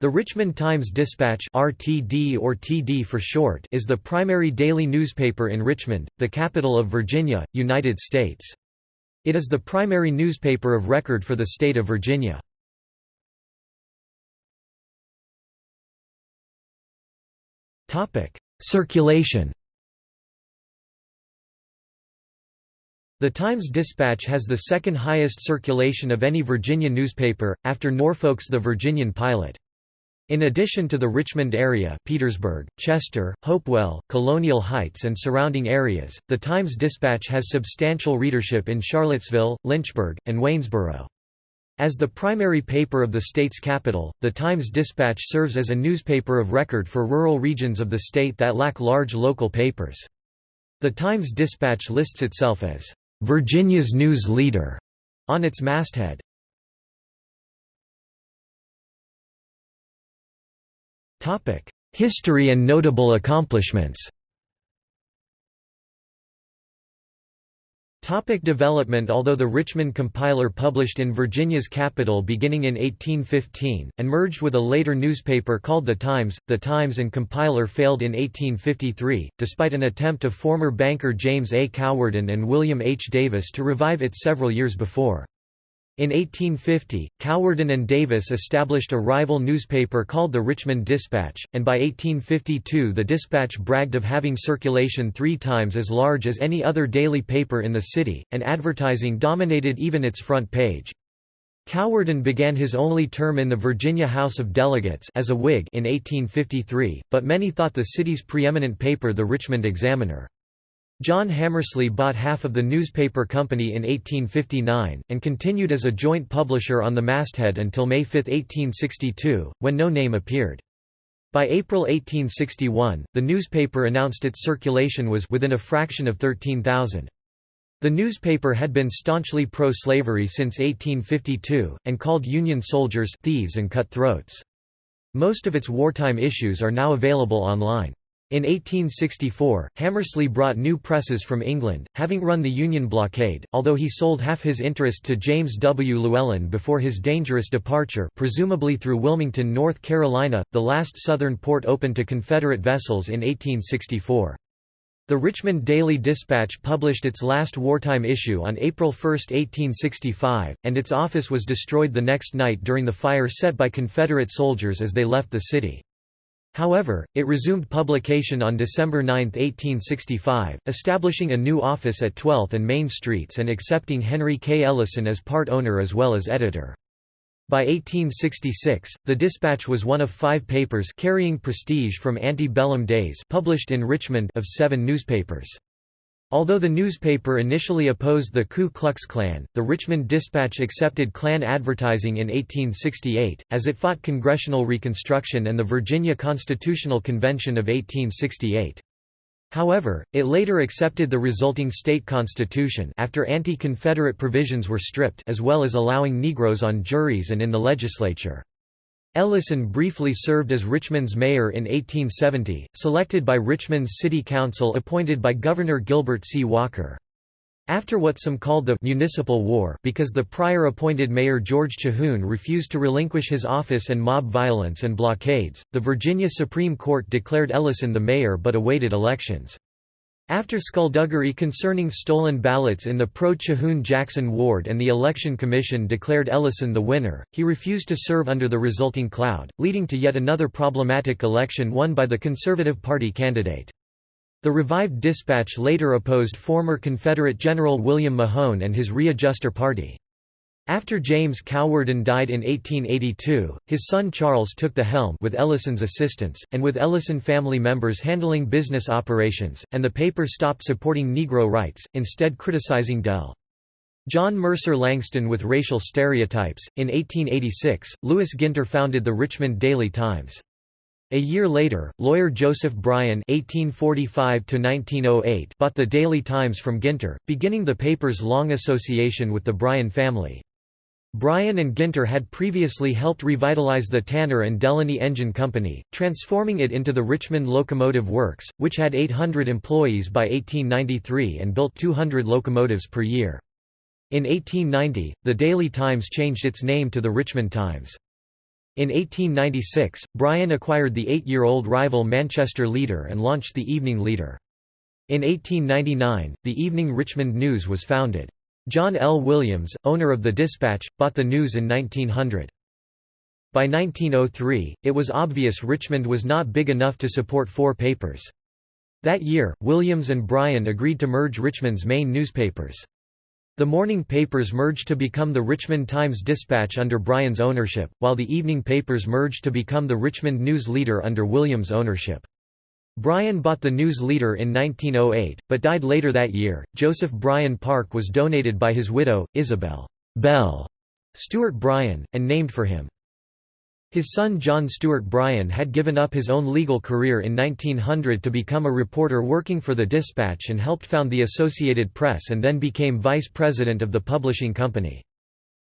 The Richmond Times-Dispatch (RTD or TD for short) is the primary daily newspaper in Richmond, the capital of Virginia, United States. It is the primary newspaper of record for the state of Virginia. Topic: Circulation. The Times-Dispatch has the second highest circulation of any Virginia newspaper, after Norfolk's The Virginian Pilot. In addition to the Richmond area Petersburg, Chester, Hopewell, Colonial Heights and surrounding areas, the Times-Dispatch has substantial readership in Charlottesville, Lynchburg, and Waynesboro. As the primary paper of the state's capital, the Times-Dispatch serves as a newspaper of record for rural regions of the state that lack large local papers. The Times-Dispatch lists itself as, "...Virginia's news leader", on its masthead. History and notable accomplishments Topic development Although the Richmond Compiler published in Virginia's capital beginning in 1815, and merged with a later newspaper called The Times, The Times and Compiler failed in 1853, despite an attempt of former banker James A. Cowardin and William H. Davis to revive it several years before. In 1850, Cowardin and Davis established a rival newspaper called the Richmond Dispatch, and by 1852 the Dispatch bragged of having circulation three times as large as any other daily paper in the city, and advertising dominated even its front page. Cowardin began his only term in the Virginia House of Delegates as a Whig in 1853, but many thought the city's preeminent paper the Richmond Examiner. John Hammersley bought half of the newspaper company in 1859, and continued as a joint publisher on the masthead until May 5, 1862, when no name appeared. By April 1861, the newspaper announced its circulation was within a fraction of 13,000. The newspaper had been staunchly pro-slavery since 1852, and called Union soldiers thieves and cutthroats. Most of its wartime issues are now available online. In 1864, Hammersley brought new presses from England, having run the Union blockade, although he sold half his interest to James W. Llewellyn before his dangerous departure presumably through Wilmington, North Carolina, the last southern port open to Confederate vessels in 1864. The Richmond Daily Dispatch published its last wartime issue on April 1, 1865, and its office was destroyed the next night during the fire set by Confederate soldiers as they left the city. However, it resumed publication on December 9, 1865, establishing a new office at 12th and Main Streets and accepting Henry K. Ellyson as part owner as well as editor. By 1866, the Dispatch was one of five papers carrying prestige from antebellum days published in Richmond of seven newspapers. Although the newspaper initially opposed the Ku Klux Klan, the Richmond Dispatch accepted Klan advertising in 1868, as it fought congressional Reconstruction and the Virginia Constitutional Convention of 1868. However, it later accepted the resulting state constitution after anti-Confederate provisions were stripped as well as allowing Negroes on juries and in the legislature. Ellyson briefly served as Richmond's mayor in 1870, selected by Richmond's city council appointed by Governor Gilbert C. Walker. After what some called the «municipal war» because the prior appointed mayor George Chahoon refused to relinquish his office and mob violence and blockades, the Virginia Supreme Court declared Ellyson the mayor but awaited elections. After skullduggery concerning stolen ballots in the pro-Chahoon-Jackson ward and the Election Commission declared Ellyson the winner, he refused to serve under the resulting cloud, leading to yet another problematic election won by the Conservative Party candidate. The revived dispatch later opposed former Confederate General William Mahone and his Readjuster Party. After James Cowardin died in 1882, his son Charles took the helm with Ellyson's assistance, and with Ellison family members handling business operations, and the paper stopped supporting Negro rights, instead criticizing Del. John Mercer Langston with racial stereotypes. In 1886, Louis Ginter founded the Richmond Daily Times. A year later, lawyer Joseph Bryan (1845–1908) bought the Daily Times from Ginter, beginning the paper's long association with the Bryan family. Bryan and Ginter had previously helped revitalize the Tanner and Delany Engine Company, transforming it into the Richmond Locomotive Works, which had 800 employees by 1893 and built 200 locomotives per year. In 1890, the Daily Times changed its name to the Richmond Times. In 1896, Bryan acquired the eight-year-old rival Manchester Leader and launched the Evening Leader. In 1899, the Evening Richmond News was founded. John L. Williams, owner of the Dispatch, bought the News in 1900. By 1903, it was obvious Richmond was not big enough to support four papers. That year, Williams and Bryan agreed to merge Richmond's main newspapers. The morning papers merged to become the Richmond Times-Dispatch under Bryan's ownership, while the evening papers merged to become the Richmond News Leader under Williams' ownership. Bryan bought the News Leader in 1908, but died later that year. Joseph Bryan Park was donated by his widow, Isabel Bell Stuart Bryan, and named for him. His son John Stuart Bryan had given up his own legal career in 1900 to become a reporter working for the Dispatch and helped found the Associated Press and then became vice president of the publishing company.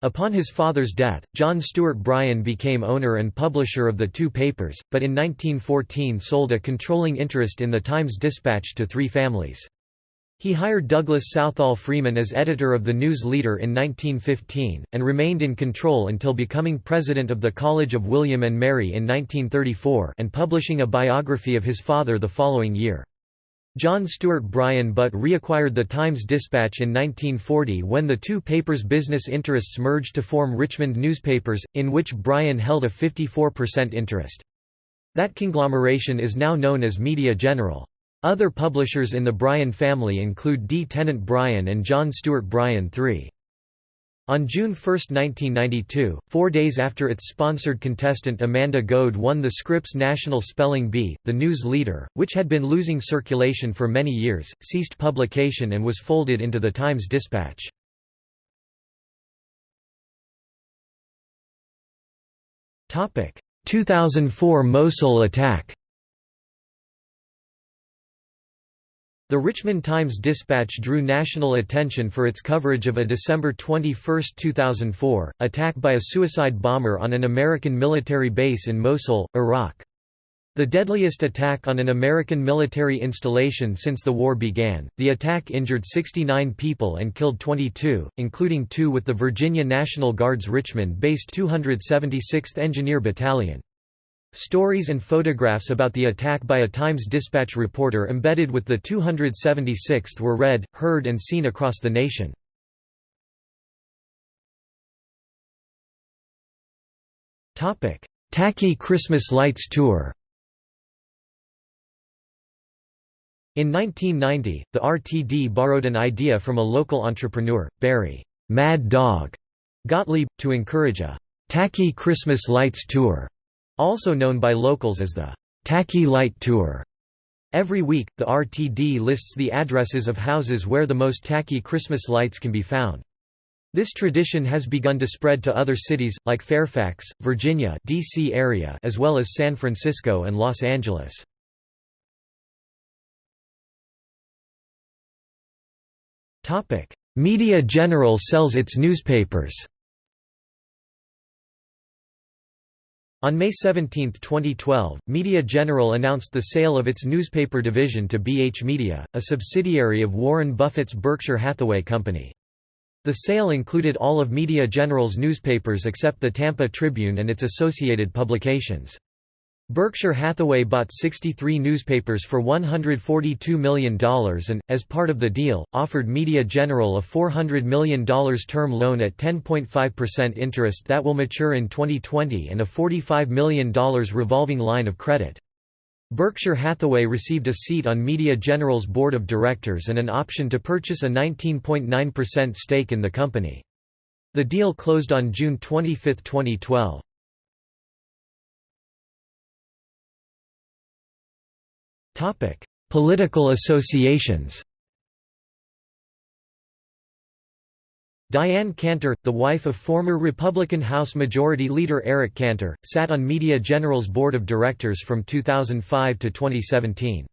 Upon his father's death, John Stuart Bryan became owner and publisher of the two papers, but in 1914 sold a controlling interest in the Times-Dispatch to three families. He hired Douglas Southall Freeman as editor of the News Leader in 1915, and remained in control until becoming president of the College of William and Mary in 1934 and publishing a biography of his father the following year. John Stuart Bryan but reacquired the Times-Dispatch in 1940 when the two papers' business interests merged to form Richmond Newspapers, in which Bryan held a 54% interest. That conglomeration is now known as Media General. Other publishers in the Bryan family include D. Tennant Bryan and John Stuart Bryan III. On June 1, 1992, four days after its sponsored contestant Amanda Goad won the Scripps National Spelling Bee, the news leader, which had been losing circulation for many years, ceased publication and was folded into the Times-Dispatch. Topic: 2004 Mosul attack The Richmond Times-Dispatch drew national attention for its coverage of a December 21, 2004, attack by a suicide bomber on an American military base in Mosul, Iraq. The deadliest attack on an American military installation since the war began, the attack injured 69 people and killed 22, including two with the Virginia National Guard's Richmond-based 276th Engineer Battalion. Stories and photographs about the attack by a Times-Dispatch reporter embedded with the 276th were read, heard and seen across the nation. Tacky Christmas Lights Tour In 1990, the RTD borrowed an idea from a local entrepreneur, Barry Mad Dog Gottlieb, to encourage a «tacky Christmas lights tour» also known by locals as the Tacky Light Tour. Every week, the RTD lists the addresses of houses where the most tacky Christmas lights can be found. This tradition has begun to spread to other cities, like Fairfax, Virginia DC area as well as San Francisco and Los Angeles. Media General sells its newspapers On May 17, 2012, Media General announced the sale of its newspaper division to BH Media, a subsidiary of Warren Buffett's Berkshire Hathaway Company. The sale included all of Media General's newspapers except the Tampa Tribune and its associated publications. Berkshire Hathaway bought 63 newspapers for $142 million and, as part of the deal, offered Media General a $400 million term loan at 10.5% interest that will mature in 2020 and a $45 million revolving line of credit. Berkshire Hathaway received a seat on Media General's board of directors and an option to purchase a 19.9% stake in the company. The deal closed on June 25, 2012. Topic: Political associations. Diane Cantor, the wife of former Republican House Majority Leader Eric Cantor, sat on Media General's board of directors from 2005 to 2017.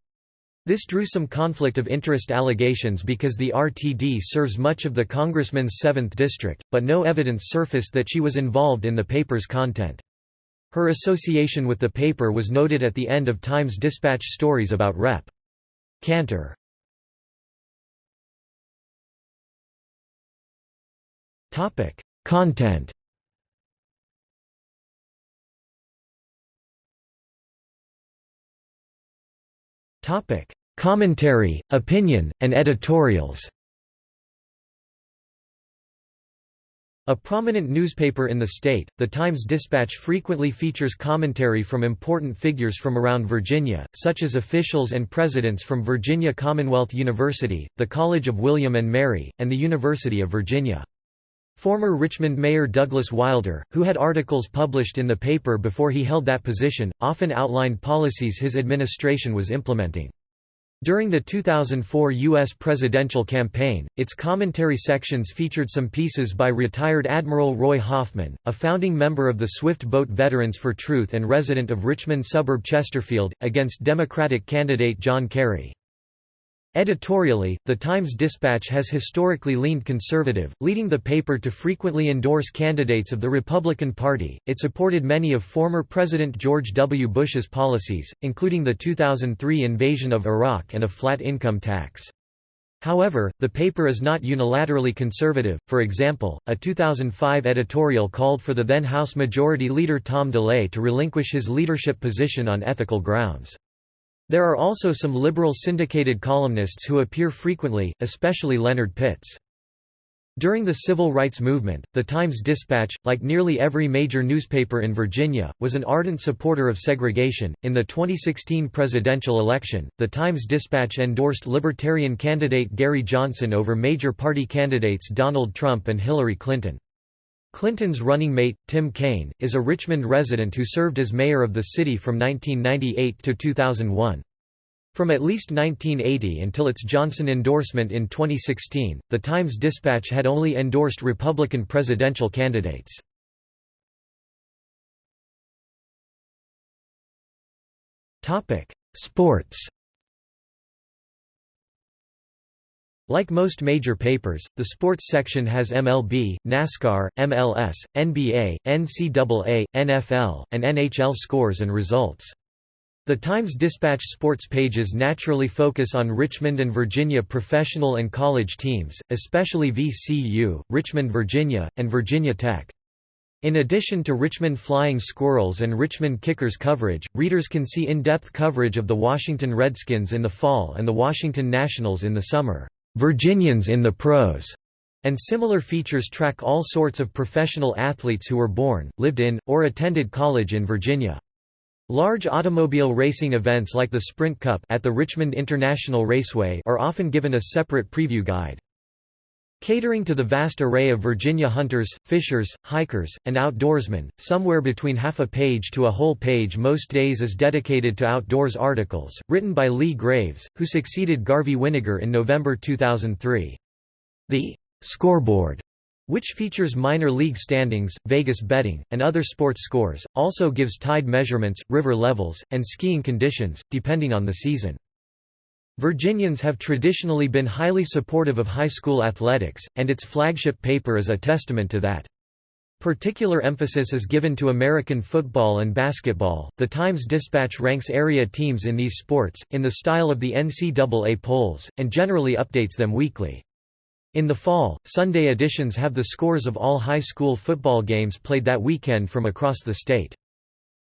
This drew some conflict of interest allegations because the RTD serves much of the congressman's 7th district, but no evidence surfaced that she was involved in the paper's content. Her association with the paper was noted at the end of Times Dispatch stories about Rep. Cantor. Topic: Content. Topic: Commentary, opinion, and editorials. A prominent newspaper in the state, the Times-Dispatch frequently features commentary from important figures from around Virginia, such as officials and presidents from Virginia Commonwealth University, the College of William and Mary, and the University of Virginia. Former Richmond Mayor Douglas Wilder, who had articles published in the paper before he held that position, often outlined policies his administration was implementing. During the 2004 U.S. presidential campaign, its commentary sections featured some pieces by retired Admiral Roy Hoffman, a founding member of the Swift Boat Veterans for Truth and resident of Richmond suburb Chesterfield, against Democratic candidate John Kerry. Editorially, the Times-Dispatch has historically leaned conservative, leading the paper to frequently endorse candidates of the Republican Party. It supported many of former President George W. Bush's policies, including the 2003 invasion of Iraq and a flat income tax. However, the paper is not unilaterally conservative. For example, a 2005 editorial called for the then House Majority Leader Tom DeLay to relinquish his leadership position on ethical grounds. There are also some liberal syndicated columnists who appear frequently, especially Leonard Pitts. During the civil rights movement, the Times-Dispatch, like nearly every major newspaper in Virginia, was an ardent supporter of segregation. In the 2016 presidential election, the Times-Dispatch endorsed Libertarian candidate Gary Johnson over major party candidates Donald Trump and Hillary Clinton. Clinton's running mate, Tim Kaine, is a Richmond resident who served as mayor of the city from 1998 to 2001. From at least 1980 until its Johnson endorsement in 2016, the Times-Dispatch had only endorsed Republican presidential candidates. Sports Like most major papers, the sports section has MLB, NASCAR, MLS, NBA, NCAA, NFL, and NHL scores and results. The Times-Dispatch sports pages naturally focus on Richmond and Virginia professional and college teams, especially VCU, Richmond, Virginia, and Virginia Tech. In addition to Richmond Flying Squirrels and Richmond Kickers coverage, readers can see in-depth coverage of the Washington Redskins in the fall and the Washington Nationals in the summer. Virginians in the Pros, and similar features track all sorts of professional athletes who were born, lived in, or attended college in Virginia. Large automobile racing events like the Sprint Cup at the Richmond International Raceway are often given a separate preview guide. Catering to the vast array of Virginia hunters, fishers, hikers, and outdoorsmen, somewhere between half a page to a whole page most days is dedicated to outdoors articles, written by Lee Graves, who succeeded Garvey Winegar in November 2003. The «scoreboard» which features minor league standings, Vegas betting, and other sports scores, also gives tide measurements, river levels, and skiing conditions, depending on the season. Virginians have traditionally been highly supportive of high school athletics, and its flagship paper is a testament to that. Particular emphasis is given to American football and basketball. The Times Dispatch ranks area teams in these sports, in the style of the NCAA polls, and generally updates them weekly. In the fall, Sunday editions have the scores of all high school football games played that weekend from across the state.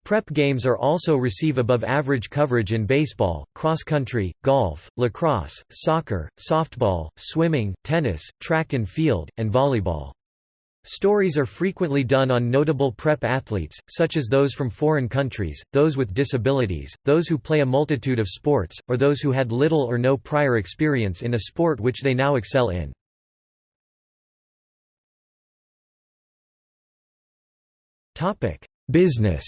Prep games are also receive above average coverage in baseball, cross country, golf, lacrosse, soccer, softball, swimming, tennis, track and field, and volleyball. Stories are frequently done on notable prep athletes, such as those from foreign countries, those with disabilities, those who play a multitude of sports, or those who had little or no prior experience in a sport which they now excel in. Business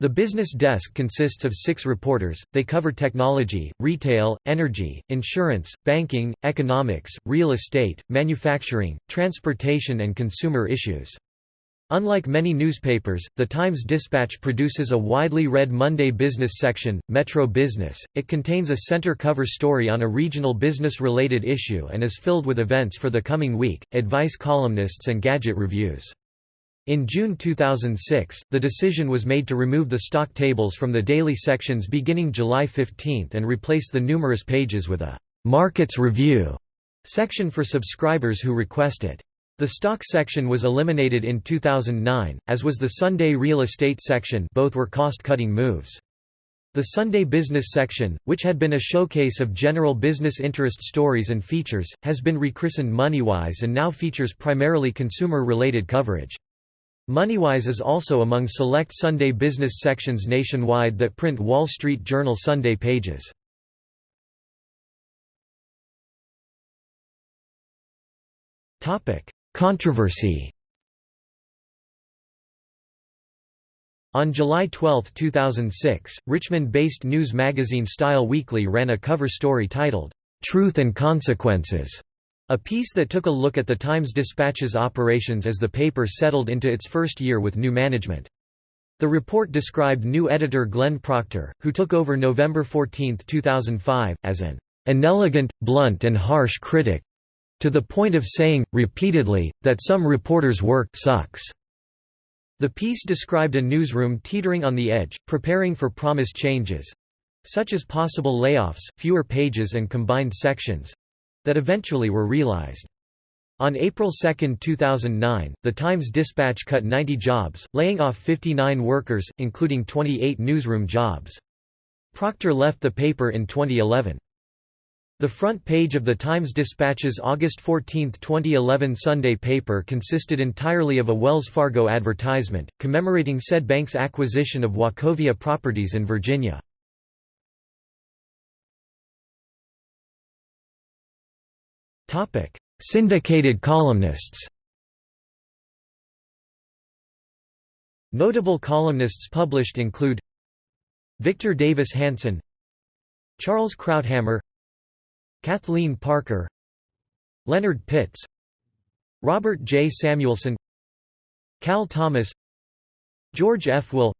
The business desk consists of six reporters, they cover technology, retail, energy, insurance, banking, economics, real estate, manufacturing, transportation and consumer issues. Unlike many newspapers, the Times-Dispatch produces a widely read Monday business section, Metro Business. It contains a center cover story on a regional business-related issue and is filled with events for the coming week, advice columnists and gadget reviews. In June 2006, the decision was made to remove the stock tables from the daily sections beginning July 15 and replace the numerous pages with a «Markets Review» section for subscribers who request it. The stock section was eliminated in 2009, as was the Sunday real estate section both were cost-cutting moves. The Sunday Business section, which had been a showcase of general business interest stories and features, has been rechristened MoneyWise and now features primarily consumer-related coverage. MoneyWise is also among select Sunday business sections nationwide that print Wall Street Journal Sunday pages. Controversy On July 12, 2006, Richmond-based news magazine Style Weekly ran a cover story titled, "'Truth and Consequences' a piece that took a look at the Times-Dispatch's operations as the paper settled into its first year with new management. The report described new editor Glenn Proctor, who took over November 14, 2005, as an "'inelegant, blunt and harsh critic' to the point of saying, repeatedly, that some reporters' work sucks. The piece described a newsroom teetering on the edge, preparing for promised changes—such as possible layoffs, fewer pages and combined sections—that eventually were realized. On April 2, 2009, the Times-Dispatch cut 90 jobs, laying off 59 workers, including 28 newsroom jobs. Proctor left the paper in 2011. The front page of the Times-Dispatch's August 14, 2011 Sunday paper consisted entirely of a Wells Fargo advertisement, commemorating said bank's acquisition of Wachovia properties in Virginia. Syndicated columnists Notable columnists published include Victor Davis Hanson Charles Krauthammer Kathleen Parker Leonard Pitts Robert J. Samuelson Cal Thomas George F. Will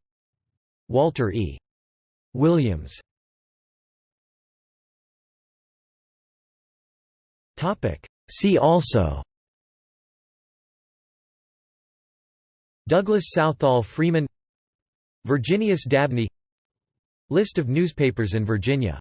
Walter E. Williams See also Douglas Southall Freeman Virginius Dabney List of newspapers in Virginia